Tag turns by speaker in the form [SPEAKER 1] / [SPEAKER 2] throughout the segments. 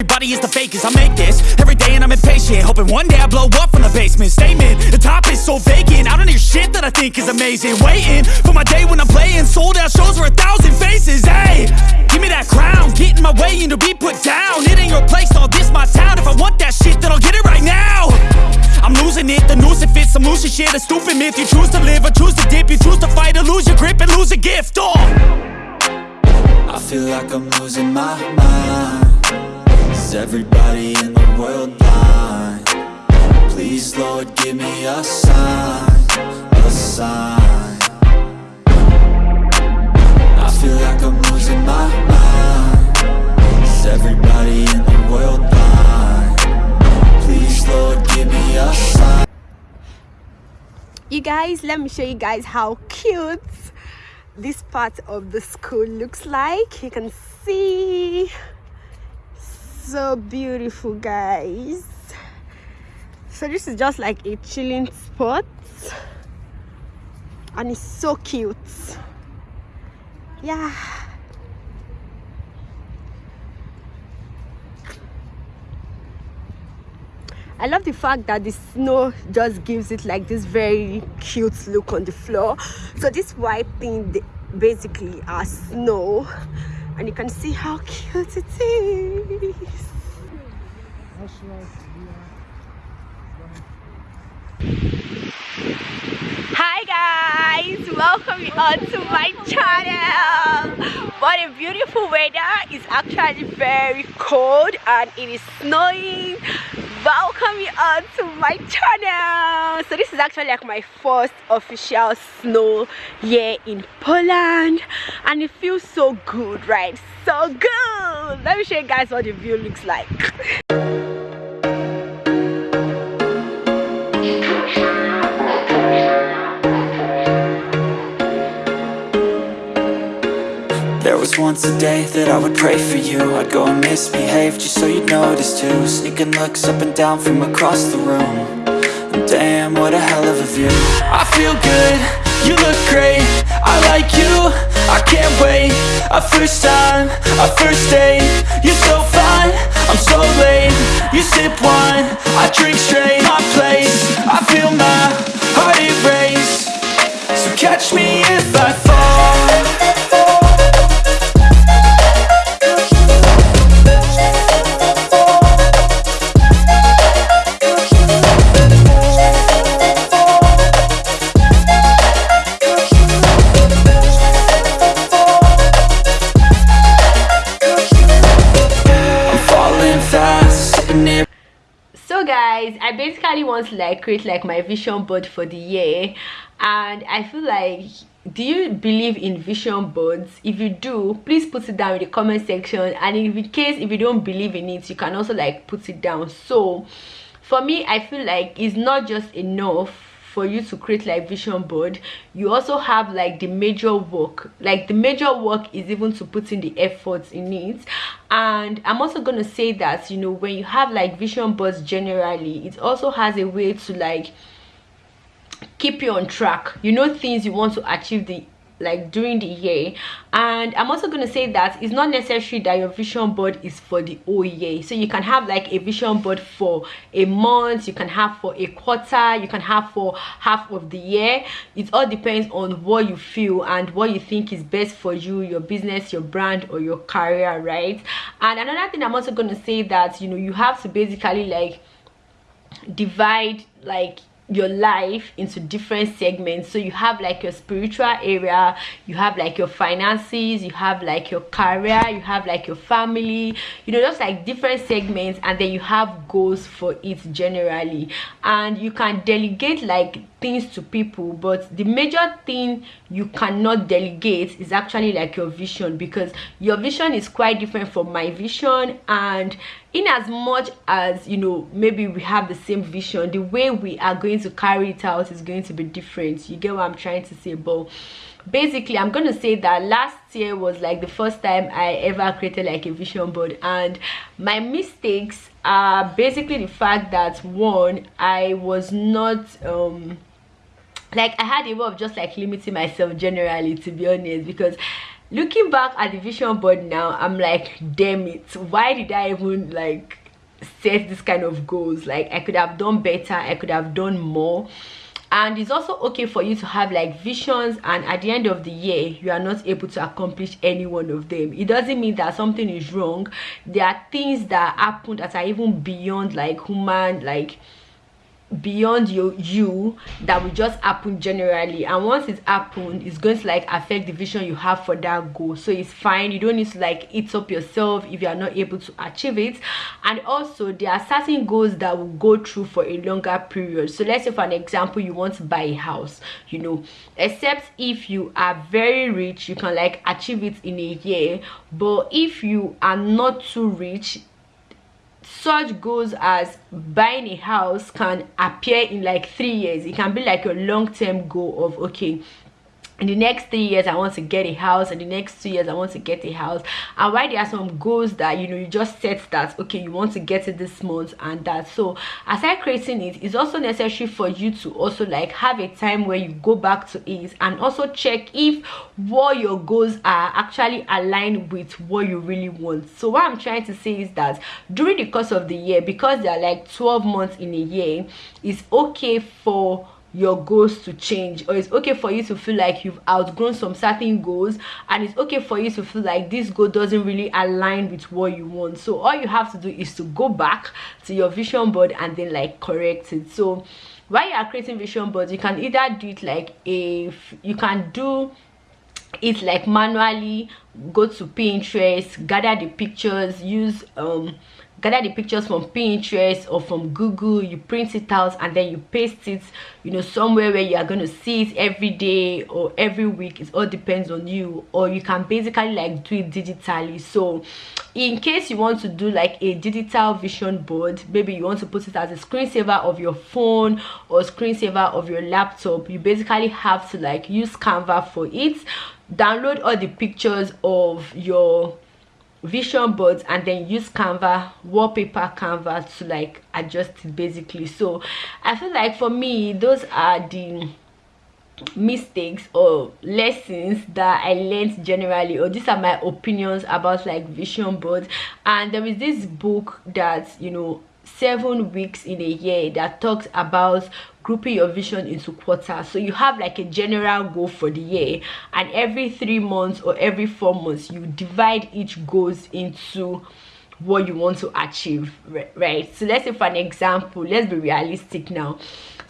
[SPEAKER 1] Everybody is the fakest, I make this every day and I'm impatient. Hoping one day I blow up from the basement. Statement, the top is so vacant. I don't hear shit that I think is amazing. Waiting for my day when I'm playing. Sold out shows for a thousand faces. Hey, give me that crown. Get in my way and to be put down. It ain't your place, all this my town. If I want that shit, then I'll get it right now. I'm losing it, the noose it fits. Some losing shit, a stupid myth. You choose to live or choose to dip. You choose to fight or lose your grip and lose a gift. Oh,
[SPEAKER 2] I feel like I'm losing my mind Is everybody in the world blind? Please Lord give me a sign, a sign. I feel like I'm losing my mind. Is everybody in the world blind? Please Lord give me a sign.
[SPEAKER 3] You guys let me show you guys how cute this part of the school looks like. You can see so beautiful guys. So this is just like a chilling spot. And it's so cute. Yeah. I love the fact that the snow just gives it like this very cute look on the floor. So this white thing basically are snow and you can see how cute it is. Hi guys, welcome you all to my channel. What a beautiful weather. It's actually very cold and it is snowing welcome you all to my channel. So this is actually like my first official snow year in poland. And it feels so good right? So good. Let me show you guys what the view looks like
[SPEAKER 2] was once a day that I would pray for you. I'd go and misbehave just so you'd notice too. Sneaking looks up and down from across the room. And Damn, what a hell of a view. I feel good, you look great. I like you, I can't wait. A first time, a first date. You're so fine, I'm so late. You sip wine, I drink straight. My place, I feel my heart erase. So catch me if I
[SPEAKER 3] guys i basically want to like create like my vision board for the year. And i feel like do you believe in vision boards? If you do please put it down in the comment section. And in the case if you don't believe in it you can also like put it down. So for me i feel like it's not just enough for you to create like vision board. You also have like the major work. Like the major work is even to put in the efforts in it and i'm also to say that you know when you have like vision boards generally it also has a way to like keep you on track. You know things you want to achieve the like during the year. And i'm also going to say that it's not necessary that your vision board is for the whole year. So you can have like a vision board for a month you can have for a quarter you can have for half of the year. It all depends on what you feel and what you think is best for you your business your brand or your career right? And another thing i'm also going to say that you know you have to basically like divide like your life into different segments. So you have like your spiritual area you have like your finances you have like your career you have like your family you know just like different segments and then you have goals for it generally. And you can delegate like things to people but the major thing you cannot delegate is actually like your vision because your vision is quite different from my vision and in as much as you know maybe we have the same vision the way we are going to carry it out is going to be different. You get what i'm trying to say? But basically i'm gonna say that last year was like the first time i ever created like a vision board. And my mistakes are basically the fact that one i was not um like i had a way of just like limiting myself generally to be honest because looking back at the vision board now i'm like damn it why did i even like set this kind of goals? Like i could have done better i could have done more. And it's also okay for you to have like visions and at the end of the year you are not able to accomplish any one of them. It doesn't mean that something is wrong. There are things that happen that are even beyond like human like beyond you you that will just happen generally. And once it's happened it's going to like affect the vision you have for that goal. So it's fine. You don't need to like eat up yourself if you are not able to achieve it. And also there are certain goals that will go through for a longer period. So let's say for an example you want to buy a house you know. Except if you are very rich you can like achieve it in a year. But if you are not too rich such goals as buying a house can appear in like three years. It can be like a long-term goal of okay in the next three years i want to get a house. In the next two years i want to get a house. And why there are some goals that you know you just set that okay you want to get it this month and that. So aside creating it it's also necessary for you to also like have a time where you go back to it and also check if what your goals are actually aligned with what you really want. So what i'm trying to say is that during the course of the year because there are like 12 months in a year it's okay for your goals to change or it's okay for you to feel like you've outgrown some certain goals and it's okay for you to feel like this goal doesn't really align with what you want. So all you have to do is to go back to your vision board and then like correct it. So while you are creating vision boards you can either do it like if you can do it like manually go to pinterest gather the pictures use um gather the pictures from pinterest or from google you print it out and then you paste it you know somewhere where you are going to see it every day or every week. It all depends on you. Or you can basically like do it digitally. So in case you want to do like a digital vision board maybe you want to put it as a screensaver of your phone or screensaver of your laptop you basically have to like use canva for it. Download all the pictures of your vision boards and then use canva wallpaper canva to like adjust basically. So i feel like for me those are the mistakes or lessons that i learned generally or these are my opinions about like vision boards. And there is this book that you know seven weeks in a year that talks about grouping your vision into quarters. So you have like a general goal for the year and every three months or every four months you divide each goals into what you want to achieve right? So let's say for an example let's be realistic now.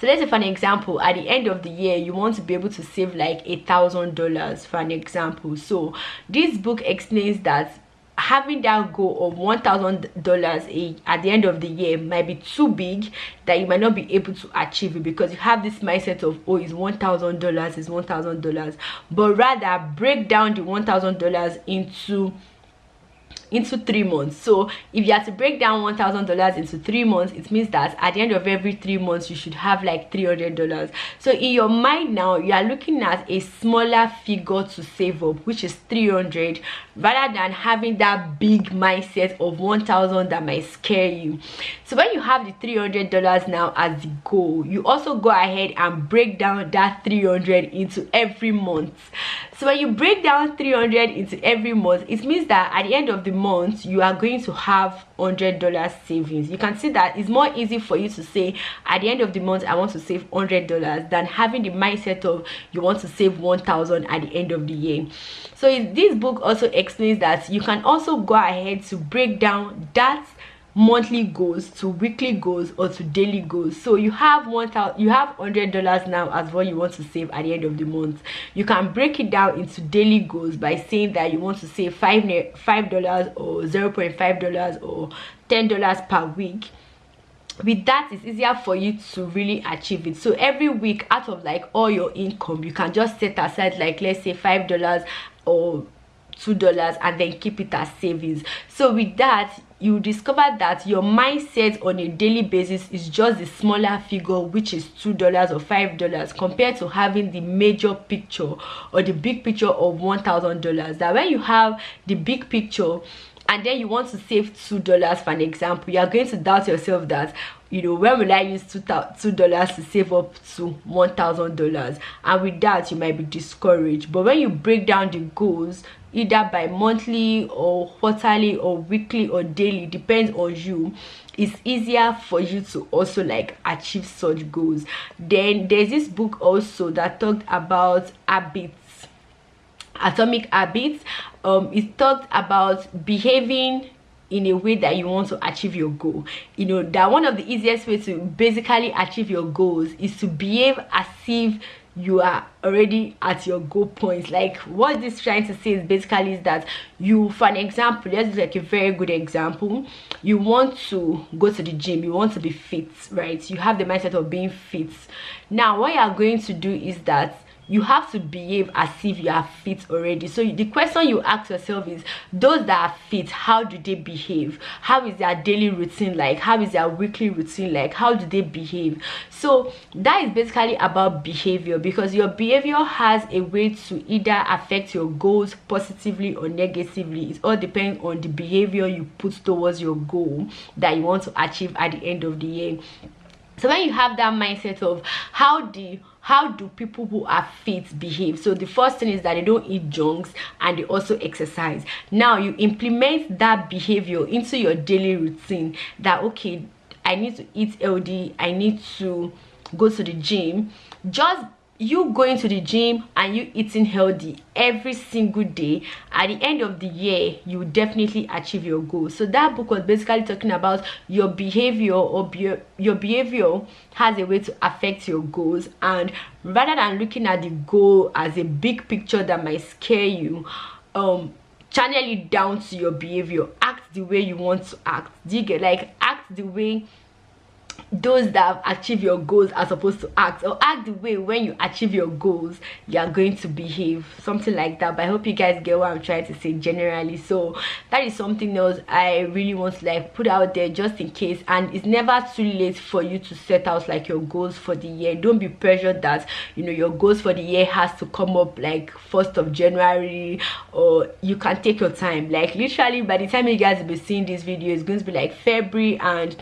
[SPEAKER 3] So let's say for an example at the end of the year you want to be able to save like a thousand dollars for an example. So this book explains that having that goal of one thousand dollars a at the end of the year might be too big that you might not be able to achieve it because you have this mindset of oh it's one thousand dollars it's one thousand dollars. But rather break down the one thousand dollars into into three months. So if you have to break down one thousand dollars into three months it means that at the end of every three months you should have like three hundred dollars. So in your mind now you are looking at a smaller figure to save up which is 300 rather than having that big mindset of 1000 that might scare you. So when you have the 300 dollars now as the goal you also go ahead and break down that 300 into every month. So when you break down 300 into every month it means that at the end of the month you are going to have hundred dollars savings. You can see that it's more easy for you to say at the end of the month i want to save hundred dollars than having the mindset of you want to save 1000 at the end of the year. So this book also explains that you can also go ahead to break down that monthly goals to weekly goals or to daily goals. So you have one thousand you have hundred dollars now as what you want to save at the end of the month. You can break it down into daily goals by saying that you want to save five five dollars or 0.5 dollars or ten dollars per week. With that it's easier for you to really achieve it. So every week out of like all your income you can just set aside like let's say five dollars or two dollars and then keep it as savings. So with that you discover that your mindset on a daily basis is just the smaller figure which is two dollars or five dollars compared to having the major picture or the big picture of one thousand dollars. That when you have the big picture and then you want to save two dollars for an example you are going to doubt yourself that you know when will i use two two dollars to save up to one thousand dollars? And with that you might be discouraged. But when you break down the goals either by monthly or quarterly or weekly or daily depends on you. It's easier for you to also like achieve such goals. Then there's this book also that talked about habits atomic habits. Um it talked about behaving in a way that you want to achieve your goal. You know that one of the easiest ways to basically achieve your goals is to behave as if you are already at your goal point like what this trying to say is basically is that you for an example let's like a very good example. You want to go to the gym you want to be fit right? You have the mindset of being fit. Now what you are going to do is that you have to behave as if you are fit already. So the question you ask yourself is those that are fit how do they behave? How is their daily routine like? How is their weekly routine like? How do they behave? So that is basically about behavior because your behavior has a way to either affect your goals positively or negatively. It all depends on the behavior you put towards your goal that you want to achieve at the end of the year so when you have that mindset of how the how do people who are fit behave? So the first thing is that they don't eat junks and they also exercise. Now you implement that behavior into your daily routine that okay i need to eat healthy i need to go to the gym. Just you going to the gym and you eating healthy every single day at the end of the year you definitely achieve your goal. So that book was basically talking about your behavior or be your behavior has a way to affect your goals. And rather than looking at the goal as a big picture that might scare you um channel it down to your behavior. Act the way you want to act. You get like act the way those that have achieved your goals are supposed to act or act the way when you achieve your goals you are going to behave something like that. But i hope you guys get what i'm trying to say generally. So that is something else i really want to like put out there just in case. And it's never too late for you to set out like your goals for the year. Don't be pressured that you know your goals for the year has to come up like first of january or you can take your time. Like literally by the time you guys will be seeing this video it's going to be like february and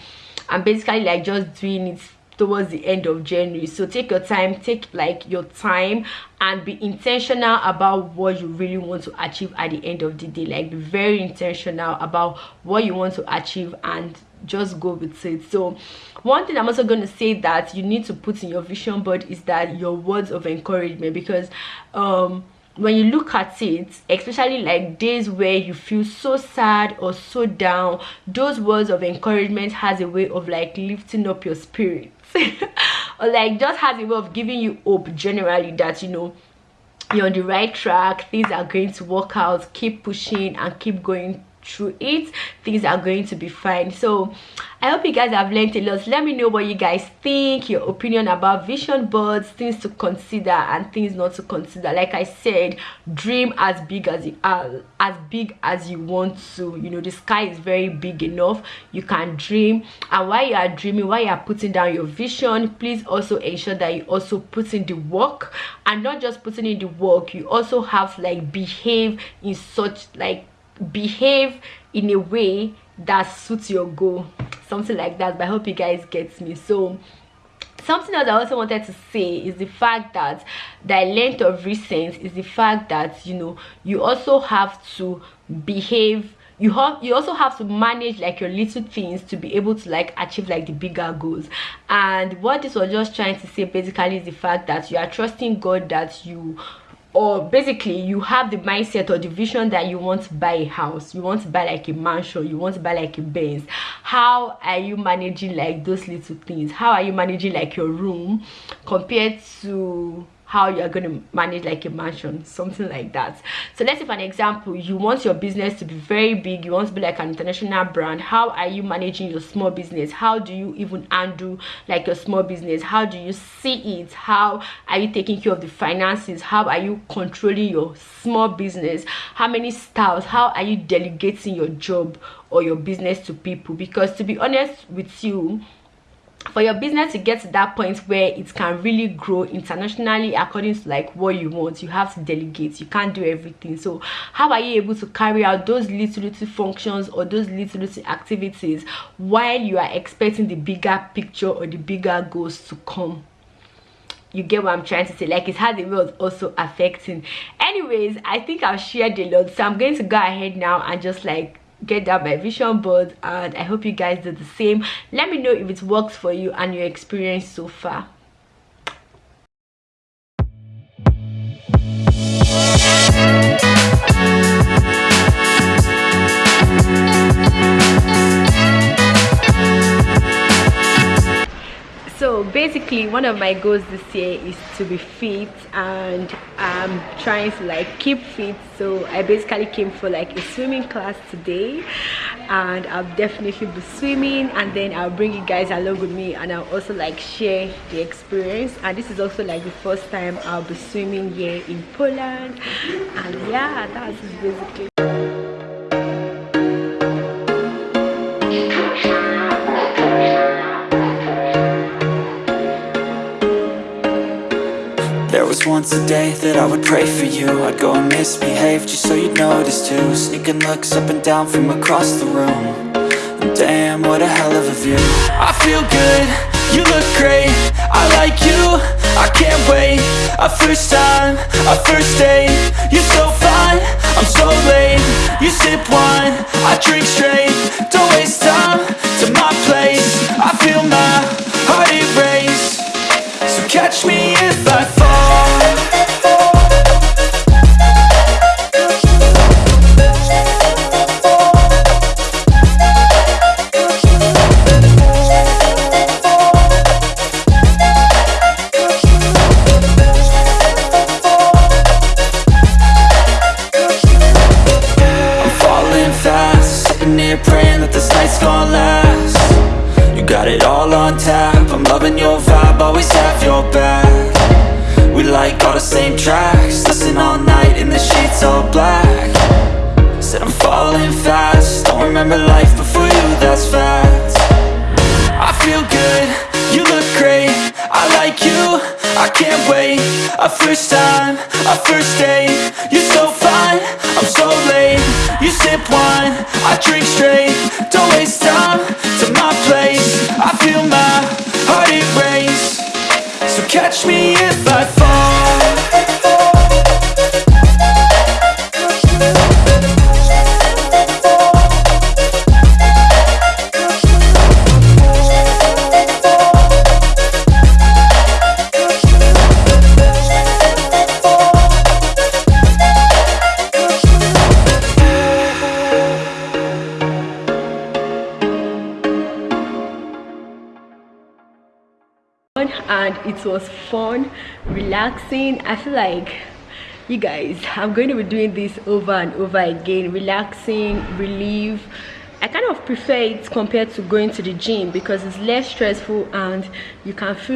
[SPEAKER 3] i'm basically like just doing it towards the end of january. So take your time take like your time and be intentional about what you really want to achieve at the end of the day. Like be very intentional about what you want to achieve and just go with it. So one thing i'm also going to say that you need to put in your vision board is that your words of encouragement because um when you look at it especially like days where you feel so sad or so down those words of encouragement has a way of like lifting up your spirits or like just has a way of giving you hope generally that you know you're on the right track things are going to work out keep pushing and keep going through it things are going to be fine. So i hope you guys have learned a lot. Let me know what you guys think your opinion about vision boards things to consider and things not to consider. Like i said dream as big as you are as big as you want to. You know the sky is very big enough. You can dream. And while you are dreaming while you are putting down your vision please also ensure that you also put in the work. And not just putting in the work you also have like behave in such like behave in a way that suits your goal something like that but i hope you guys get me. So something else i also wanted to say is the fact that the length of recent is the fact that you know you also have to behave you have you also have to manage like your little things to be able to like achieve like the bigger goals. And what this was just trying to say basically is the fact that you are trusting god that you or basically you have the mindset or the vision that you want to buy a house you want to buy like a mansion you want to buy like a benz how are you managing like those little things? How are you managing like your room compared to how you're going to manage like a mansion something like that. So let's say for an example you want your business to be very big you want to be like an international brand how are you managing your small business? How do you even handle like your small business? How do you see it? How are you taking care of the finances? How are you controlling your small business? How many staffs how are you delegating your job or your business to people? Because to be honest with you for your business to get to that point where it can really grow internationally according to like what you want you have to delegate you can't do everything. So how are you able to carry out those little little functions or those little little activities while you are expecting the bigger picture or the bigger goals to come? You get what i'm trying to say? Like it's how the was also affecting. Anyways i think i've shared a lot so i'm going to go ahead now and just like get down my vision board and i hope you guys do the same. Let me know if it works for you and your experience so far basically one of my goals this year is to be fit and i'm trying to like keep fit. So i basically came for like a swimming class today and i'll definitely be swimming and then i'll bring you guys along with me and i'll also like share the experience. And this is also like the first time i'll be swimming here in poland. And yeah that's basically
[SPEAKER 2] was once a day that I would pray for you. I'd go and misbehave just so you'd notice too. Sneaking looks up and down from across the room. And Damn, what a hell of a view. I feel good, you look great. I like you, I can't wait. A first time, a first date. You're so fine, I'm so late. You sip wine, I drink straight. Don't waste time to my place. I feel my heart erase So catch me if I remember life before you, that's fact I feel good, you look great, I like you, I can't wait. A first time, a first date, you're so fine, I'm so late. You sip wine, I drink straight, don't waste time to my place. I feel my heart erase, so catch me if I fall
[SPEAKER 3] it was fun relaxing. I feel like you guys i'm going to be doing this over and over again relaxing relief i kind of prefer it compared to going to the gym because it's less stressful and you can feel